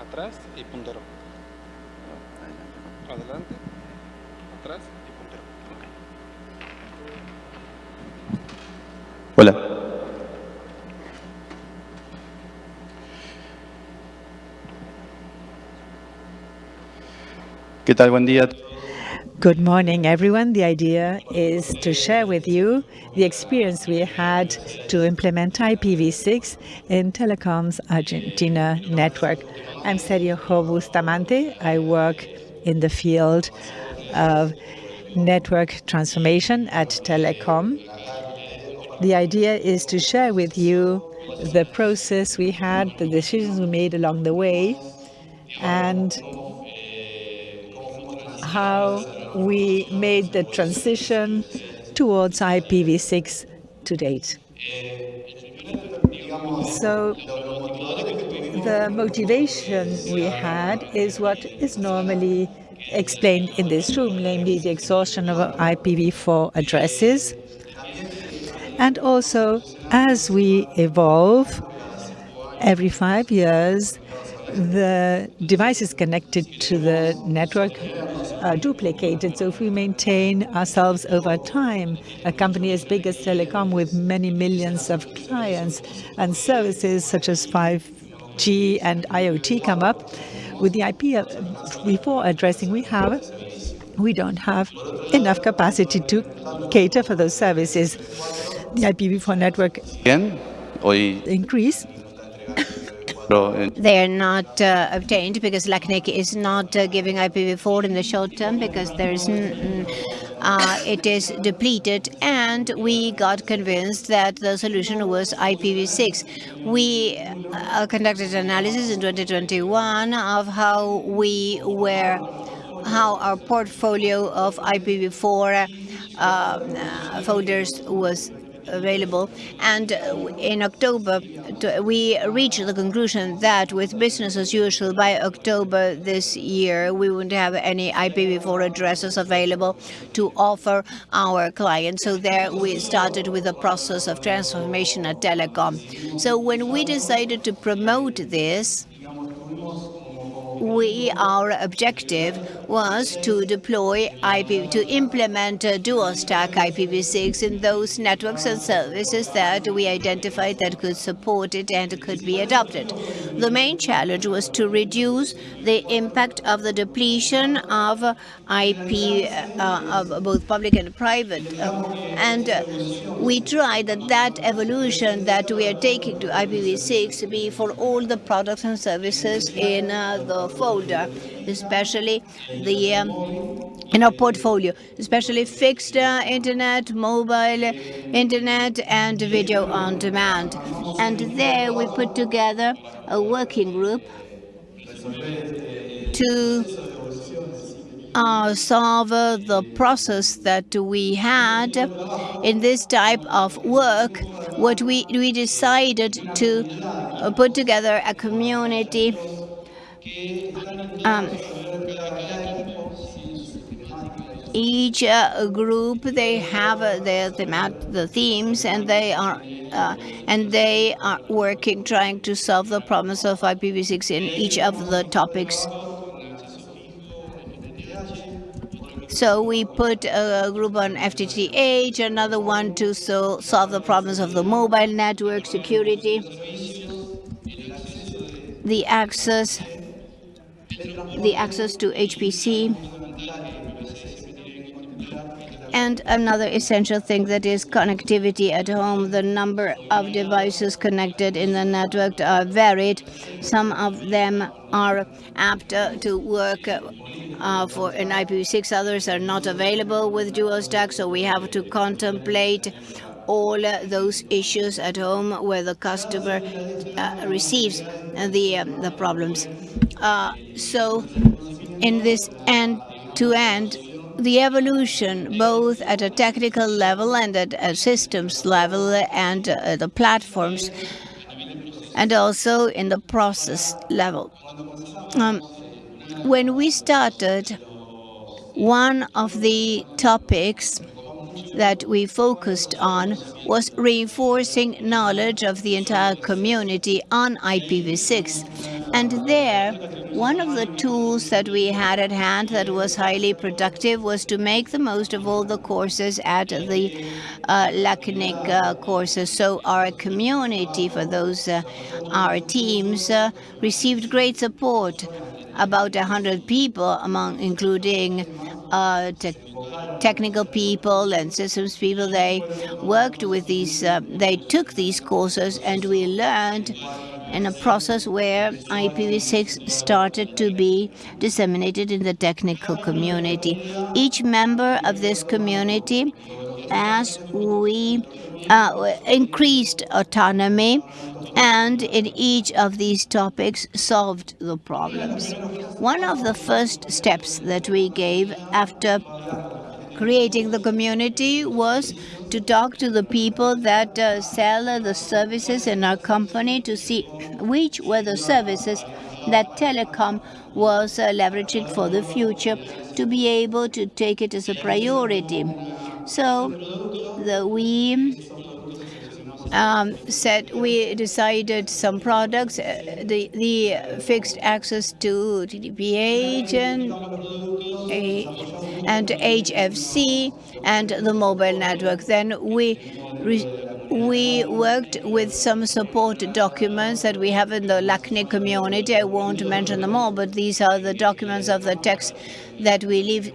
atrás y puntero. Adelante, atrás y puntero. Hola. ¿Qué tal? Buen día. Good morning, everyone. The idea is to share with you the experience we had to implement IPv6 in Telecom's Argentina network. I'm Sergio Bustamante. I work in the field of network transformation at Telecom. The idea is to share with you the process we had, the decisions we made along the way, and how we made the transition towards IPv6 to date. So the motivation we had is what is normally explained in this room, namely the exhaustion of IPv4 addresses. And also, as we evolve, every five years, the devices connected to the network are duplicated. So if we maintain ourselves over time, a company as big as Telecom with many millions of clients and services such as 5G and IoT come up, with the IPv4 uh, addressing we have, we don't have enough capacity to cater for those services. The IPv4 network Bien. Hoy increase they are not uh, obtained because LACNIC is not uh, giving IPv4 in the short term because there is uh, it is depleted and we got convinced that the solution was IPv6. We uh, conducted analysis in 2021 of how we were how our portfolio of IPv4 uh, folders was available. And uh, in October, we reached the conclusion that with business as usual, by October this year, we wouldn't have any IPv4 addresses available to offer our clients. So there we started with the process of transformation at Telecom. So when we decided to promote this, we our objective was to deploy IP to implement a dual stack IPv6 in those networks and services that we identified that could support it and could be adopted. The main challenge was to reduce the impact of the depletion of IP uh, of both public and private, uh, and uh, we tried that that evolution that we are taking to IPv6 be for all the products and services in uh, the folder, especially the um, in our portfolio, especially fixed uh, internet, mobile internet, and video on demand. And there we put together a working group to uh, solve uh, the process that we had in this type of work, what we, we decided to uh, put together a community um, each uh, group they have uh, their the themes and they are uh, and they are working trying to solve the problems of IPv6 in each of the topics. So we put a group on FTTH, another one to so solve the problems of the mobile network security, the access, the access to HFC, and another essential thing that is connectivity at home. The number of devices connected in the network are varied. Some of them are apt to work uh, for an IPv6, others are not available with dual stack, so we have to contemplate all those issues at home where the customer uh, receives the, um, the problems. Uh, so in this end-to-end, -end, the evolution, both at a technical level and at a systems level and uh, the platforms, and also in the process level. Um, when we started, one of the topics that we focused on was reinforcing knowledge of the entire community on IPv6. And there, one of the tools that we had at hand that was highly productive was to make the most of all the courses at the uh, LACNIC uh, courses. So our community, for those uh, our teams, uh, received great support. About 100 people, among including uh, te technical people and systems people, they worked with these, uh, they took these courses and we learned in a process where IPv6 started to be disseminated in the technical community. Each member of this community, as we uh, increased autonomy and in each of these topics solved the problems. One of the first steps that we gave after creating the community was to talk to the people that uh, sell the services in our company to see which were the services that telecom was uh, leveraging for the future to be able to take it as a priority. So the, we um, said we decided some products, uh, the, the fixed access to FTTH and, and HFC and the mobile network. Then we we worked with some support documents that we have in the LACNIC community. I won't mention them all, but these are the documents of the text that we leave.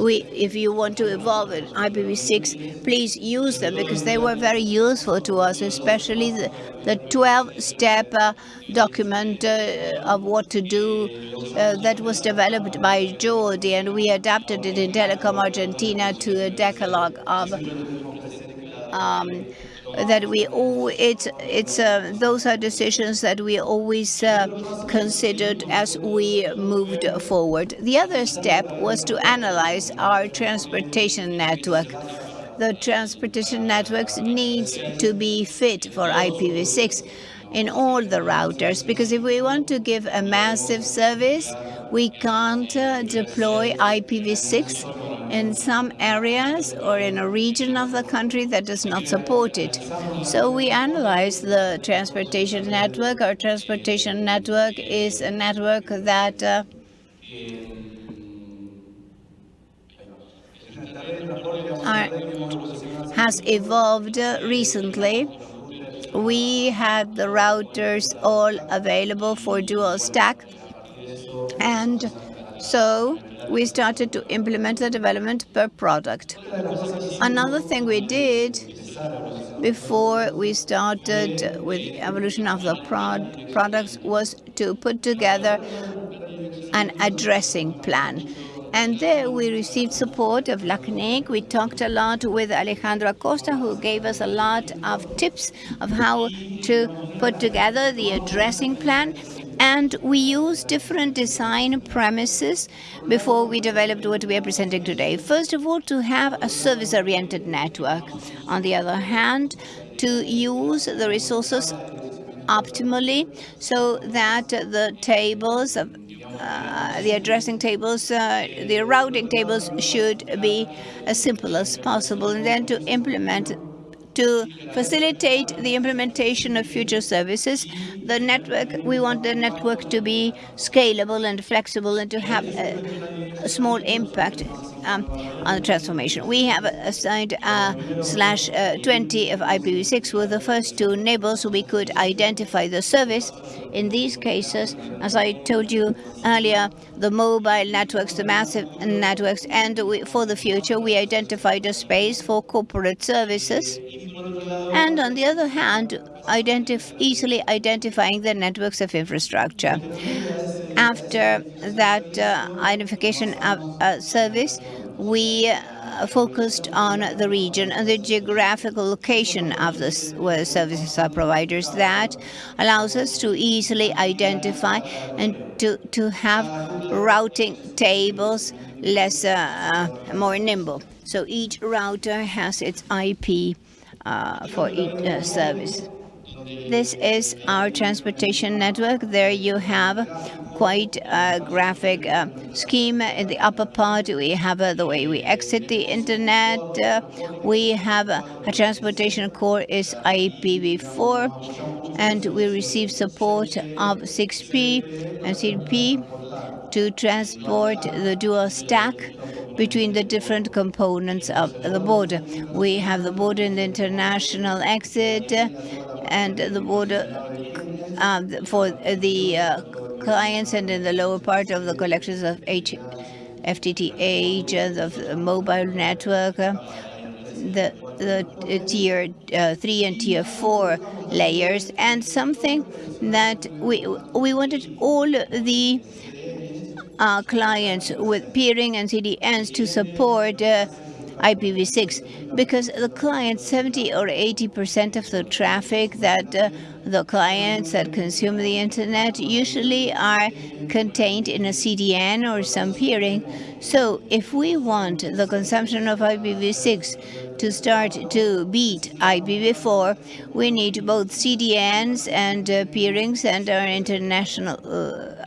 We, if you want to evolve in IPv6, please use them because they were very useful to us, especially the, the 12-step uh, document uh, of what to do uh, that was developed by Jordi, and we adapted it in Telecom Argentina to a decalogue of um, that we all it's it's uh, those are decisions that we always uh, considered as we moved forward. The other step was to analyze our transportation network. The transportation networks needs to be fit for IPv6 in all the routers because if we want to give a massive service, we can't uh, deploy IPv6 in some areas or in a region of the country that does not support it. So we analyze the transportation network. Our transportation network is a network that uh, are, has evolved recently we had the routers all available for dual stack. And so we started to implement the development per product. Another thing we did before we started with evolution of the prod products was to put together an addressing plan. And there we received support of LACNIC. We talked a lot with Alejandro Acosta, who gave us a lot of tips of how to put together the addressing plan. And we used different design premises before we developed what we are presenting today. First of all, to have a service-oriented network. On the other hand, to use the resources optimally so that the tables of uh, the addressing tables, uh, the routing tables should be as simple as possible, and then to implement to facilitate the implementation of future services. The network, we want the network to be scalable and flexible and to have a, a small impact um, on the transformation. We have assigned uh, slash uh, 20 of IPv6 with the first two neighbors so we could identify the service. In these cases, as I told you earlier, the mobile networks, the massive networks, and we, for the future, we identified a space for corporate services. And on the other hand, identif easily identifying the networks of infrastructure. After that uh, identification of uh, service, we uh, focused on the region and the geographical location of the services are providers. That allows us to easily identify and to, to have routing tables less uh, more nimble. So each router has its IP uh, for each uh, service. This is our transportation network. There you have quite a graphic uh, scheme. In the upper part, we have uh, the way we exit the internet. Uh, we have uh, a transportation core is IPv4, and we receive support of 6P and CP to transport the dual stack between the different components of the border. We have the border and the international exit, uh, and the border um, for the uh, clients and in the lower part of the collections of H FTTH of the mobile network, uh, the the uh, tier uh, three and tier four layers, and something that we we wanted all the uh, clients with peering and CDNs to support uh, IPv6 because the clients, 70 or 80 percent of the traffic that uh, the clients that consume the internet usually are contained in a CDN or some peering. So if we want the consumption of IPv6 to start to beat IPv4, we need both CDNs and uh, peerings and our international uh,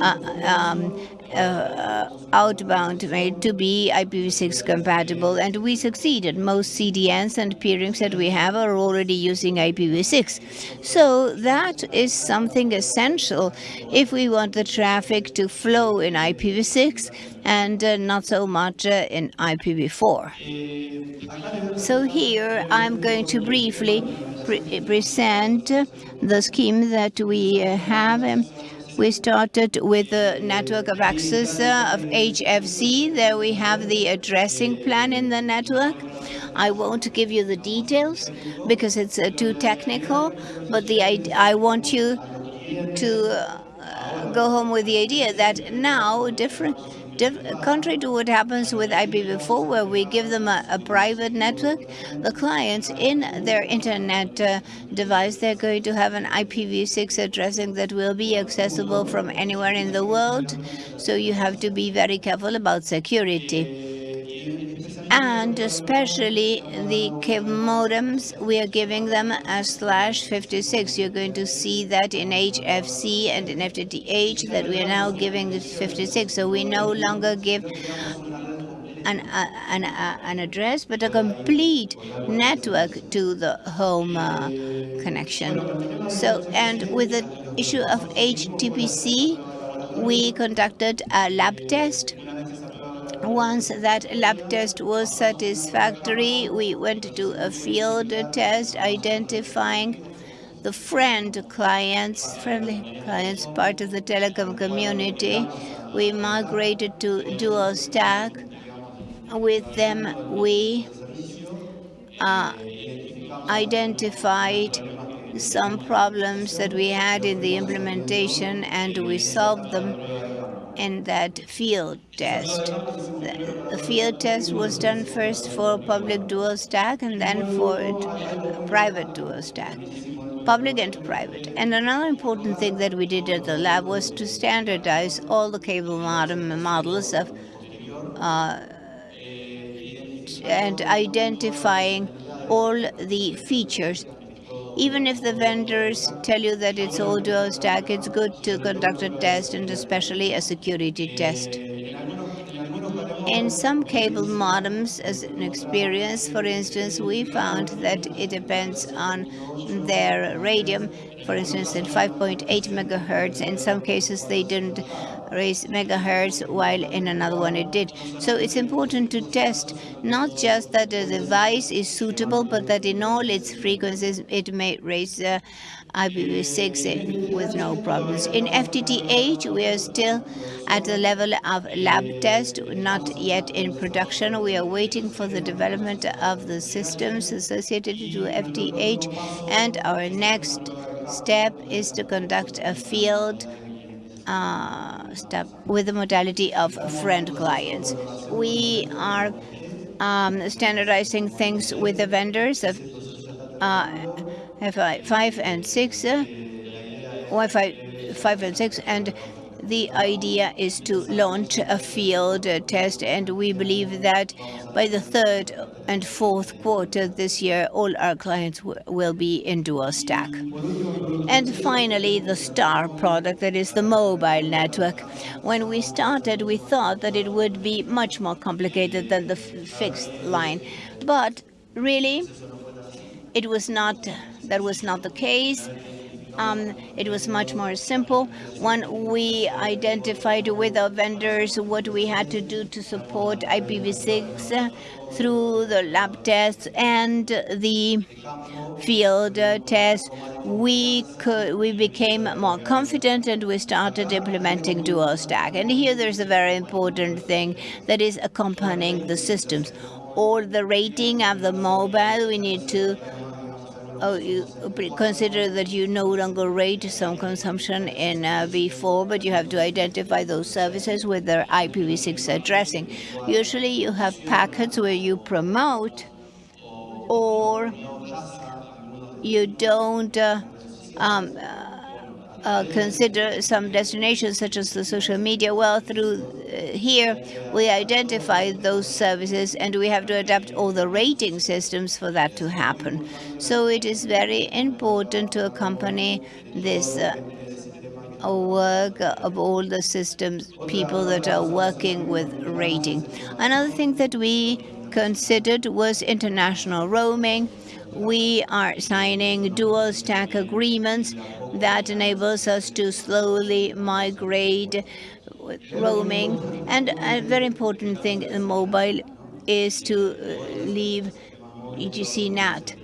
uh, um, uh, outbound made to be IPv6 compatible, and we succeeded. Most CDNs and peerings that we have are already using IPv6. So that is something essential if we want the traffic to flow in IPv6 and uh, not so much uh, in IPv4. So here I'm going to briefly pre present the scheme that we have. Um, we started with the network of access uh, of HFC. There we have the addressing plan in the network. I won't give you the details because it's uh, too technical, but the I want you to uh, go home with the idea that now different contrary to what happens with IPv4, where we give them a, a private network, the clients in their internet uh, device, they're going to have an IPv6 addressing that will be accessible from anywhere in the world. So you have to be very careful about security and especially the cable modems, we are giving them a slash 56. You're going to see that in HFC and in FTTH that we are now giving 56. So we no longer give an, an, an address, but a complete network to the home uh, connection. So, and with the issue of HTPC, we conducted a lab test once that lab test was satisfactory, we went to a field test identifying the friend clients, friendly clients, part of the telecom community. We migrated to dual stack. With them, we uh, identified some problems that we had in the implementation and we solved them in that field test. The field test was done first for public dual stack and then for private dual stack, public and private. And another important thing that we did at the lab was to standardize all the cable modem models of uh, and identifying all the features even if the vendors tell you that it's all dual stack, it's good to conduct a test and especially a security test. In some cable modems, as an experience, for instance, we found that it depends on their radium. For instance, at 5.8 megahertz, in some cases they didn't raise megahertz, while in another one it did. So it's important to test not just that the device is suitable, but that in all its frequencies it may raise uh, IPv6 with no problems. In FTTH, we are still at the level of lab test, not yet in production. We are waiting for the development of the systems associated to FTTH, and our next step is to conduct a field uh, step with the modality of friend clients. We are um, standardizing things with the vendors of uh, Wi-Fi 5 and 6, uh, Wi-Fi 5 and 6, and the idea is to launch a field test, and we believe that by the third and fourth quarter this year, all our clients will be in dual stack. And finally, the star product, that is the mobile network. When we started, we thought that it would be much more complicated than the fixed line. But really, it was not, that was not the case. Um, it was much more simple. When we identified with our vendors what we had to do to support IPv6 uh, through the lab tests and the field tests, we could we became more confident and we started implementing dual stack. And here there's a very important thing that is accompanying the systems. All the rating of the mobile, we need to oh, you consider that you no longer rate some consumption in uh, v4, but you have to identify those services with their IPv6 addressing. Usually you have packets where you promote or you don't uh, um, uh, consider some destinations such as the social media. Well, through uh, here, we identify those services and we have to adapt all the rating systems for that to happen. So it is very important to accompany this uh, work of all the systems people that are working with rating. Another thing that we considered was international roaming we are signing dual stack agreements that enables us to slowly migrate roaming. And a very important thing in mobile is to uh, leave EGC NAT.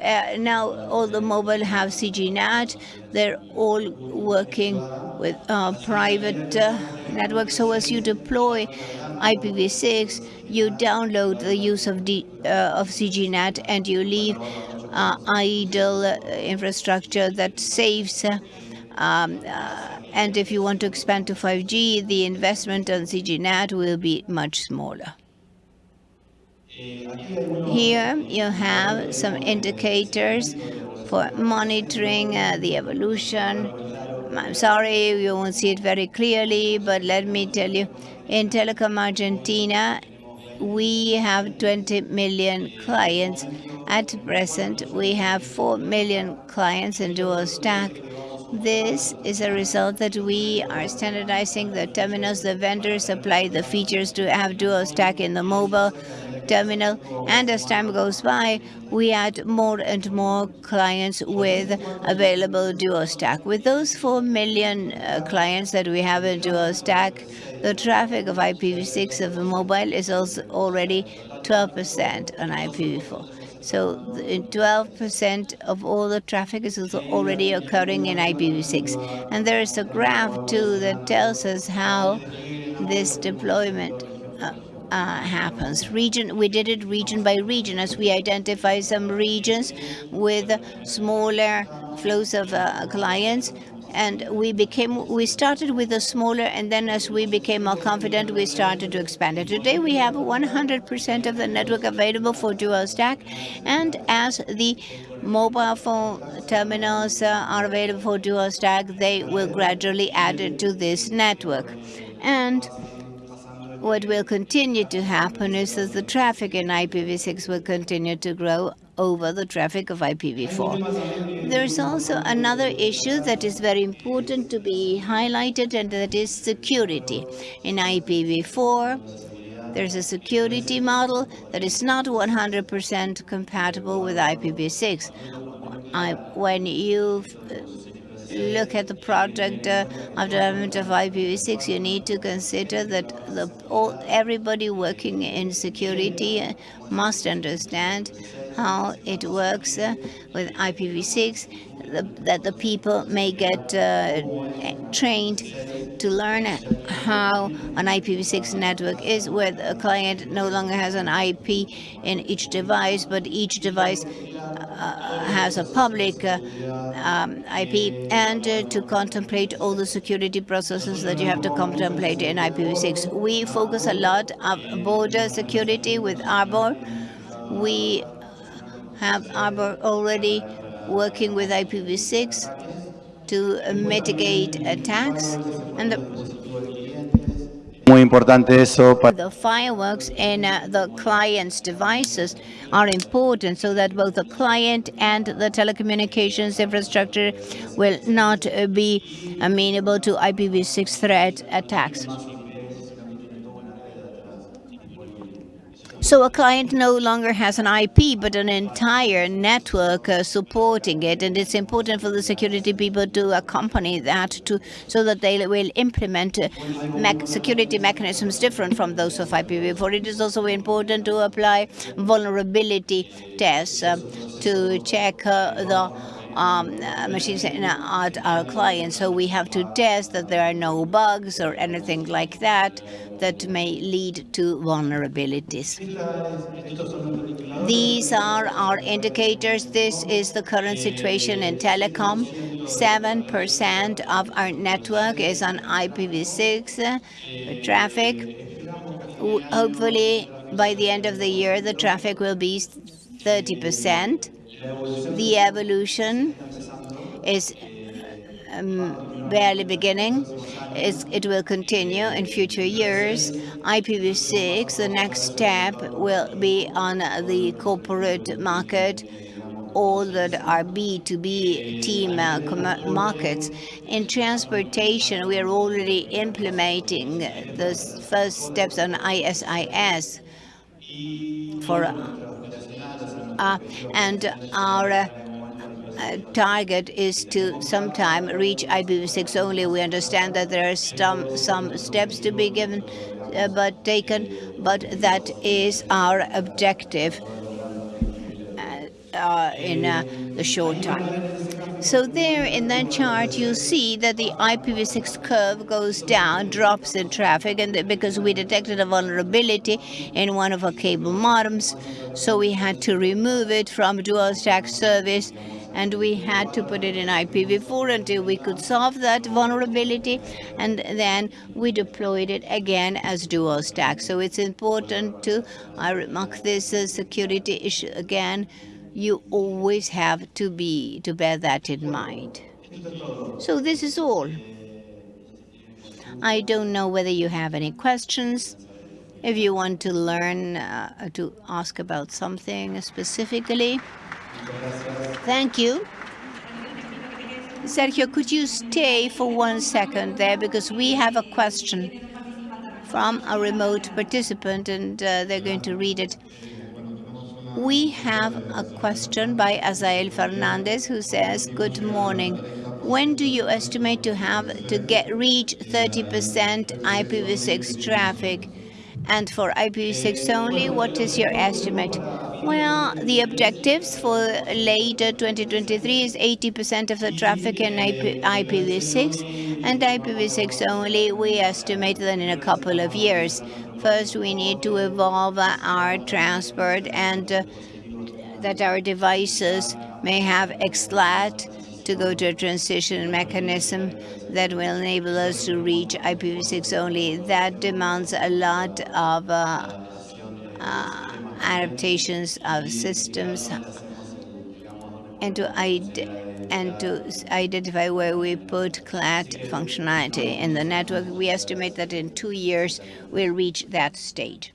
Uh, now all the mobile have CGNAT. They're all working with uh, private uh, networks. So as you deploy IPv6, you download the use of, D, uh, of CGNAT and you leave uh, idle uh, infrastructure that saves um, uh, and if you want to expand to 5G, the investment on CGNAT will be much smaller. Here you have some indicators for monitoring uh, the evolution. I'm sorry you won't see it very clearly, but let me tell you, in Telecom Argentina, we have 20 million clients. At present, we have 4 million clients in dual stack. This is a result that we are standardizing the terminals. The vendors supply the features to have dual stack in the mobile terminal. And as time goes by, we add more and more clients with available dual stack. With those 4 million uh, clients that we have in dual stack, the traffic of IPv6 of the mobile is also already 12% on IPv4. So 12% of all the traffic is already occurring in IPv6. And there is a graph too that tells us how this deployment uh, uh, happens. Region, we did it region by region as we identify some regions with smaller flows of uh, clients and we became we started with a smaller and then as we became more confident we started to expand it. Today we have 100% of the network available for dual stack and as the mobile phone terminals uh, are available for dual stack they will gradually add it to this network. And what will continue to happen is that the traffic in IPv6 will continue to grow over the traffic of IPv4. There is also another issue that is very important to be highlighted, and that is security. In IPv4, there's a security model that is not 100% compatible with IPv6. I, when you look at the project uh, of development of IPv6, you need to consider that the, all, everybody working in security must understand how it works uh, with IPv6, the, that the people may get uh, trained to learn how an IPv6 network is, where the client no longer has an IP in each device, but each device has a public uh, um, IP, and uh, to contemplate all the security processes that you have to contemplate in IPv6. We focus a lot on border security with Arbor. We have Arbor already working with IPv6 to mitigate attacks And the, Muy importante eso the fireworks in uh, the client's devices are important so that both the client and the telecommunications infrastructure will not uh, be amenable to IPv6 threat attacks. So a client no longer has an IP, but an entire network uh, supporting it, and it's important for the security people to accompany that to so that they will implement uh, security mechanisms different from those of IPv4. It is also important to apply vulnerability tests uh, to check uh, the um, machines in our, clients. So we have to test that there are no bugs or anything like that that may lead to vulnerabilities. These are our indicators. This is the current situation in telecom. 7% of our network is on IPv6 uh, traffic. Hopefully, by the end of the year, the traffic will be 30%. The evolution is um, barely beginning. It's, it will continue in future years. IPv6, the next step will be on the corporate market, all that are B2B team uh, markets. In transportation, we are already implementing the first steps on IS-IS for and our uh, uh, target is to sometime reach IPv6 only. We understand that there are some some steps to be given, uh, but taken, but that is our objective uh, uh, in uh, the short time. So there in that chart, you see that the IPv6 curve goes down, drops in traffic, and because we detected a vulnerability in one of our cable modems, so we had to remove it from dual stack service, and we had to put it in IPv4 until we could solve that vulnerability, and then we deployed it again as dual stack. So it's important to, I remark this uh, security issue again, you always have to be to bear that in mind. So this is all. I don't know whether you have any questions. If you want to learn uh, to ask about something specifically. Thank you. Sergio, could you stay for one second there because we have a question from a remote participant and uh, they're going to read it. We have a question by Azael Fernandez who says, Good morning. When do you estimate to have to get reach 30% IPv6 traffic? And for IPv6 only, what is your estimate? Well, the objectives for later 2023 is 80% of the traffic in IP, IPv6, and IPv6 only, we estimate that in a couple of years. First, we need to evolve our transport and uh, that our devices may have XLAT to go to a transition mechanism that will enable us to reach IPv6 only. That demands a lot of uh, uh, adaptations of systems and to, and to identify where we put CLAT functionality in the network. We estimate that in two years we'll reach that stage.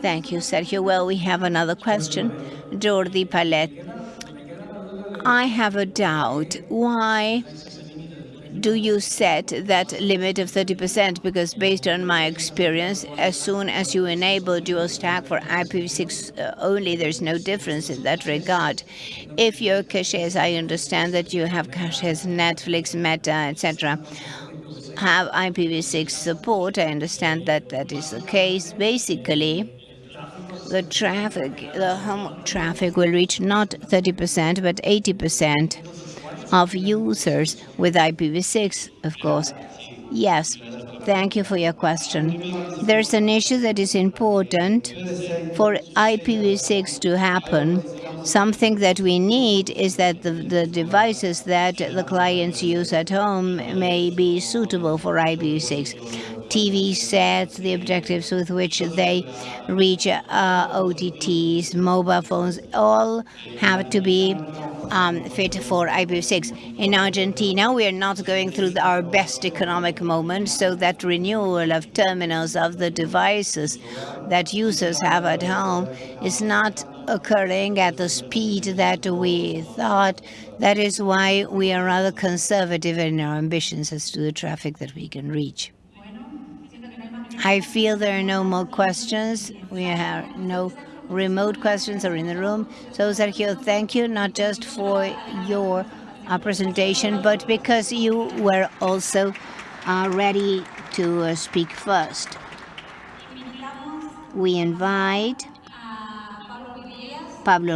Thank you, Sergio. Well, we have another question. Jordi Palet. I have a doubt. Why do you set that limit of 30%? Because based on my experience, as soon as you enable dual stack for IPv6 uh, only, there's no difference in that regard. If your caches, I understand that you have caches, Netflix, Meta, etc., have IPv6 support, I understand that that is the case. Basically, the traffic, the home traffic will reach not 30%, but 80% of users with IPv6, of course. Yes, thank you for your question. There's an issue that is important for IPv6 to happen. Something that we need is that the, the devices that the clients use at home may be suitable for IPv6. TV sets, the objectives with which they reach uh, OTTs, mobile phones, all have to be um, fit for IPv6. In Argentina, we are not going through our best economic moment, so that renewal of terminals of the devices that users have at home is not occurring at the speed that we thought. That is why we are rather conservative in our ambitions as to the traffic that we can reach. I feel there are no more questions. We have no remote questions are in the room. So Sergio, thank you not just for your uh, presentation, but because you were also uh, ready to uh, speak first. We invite Pablo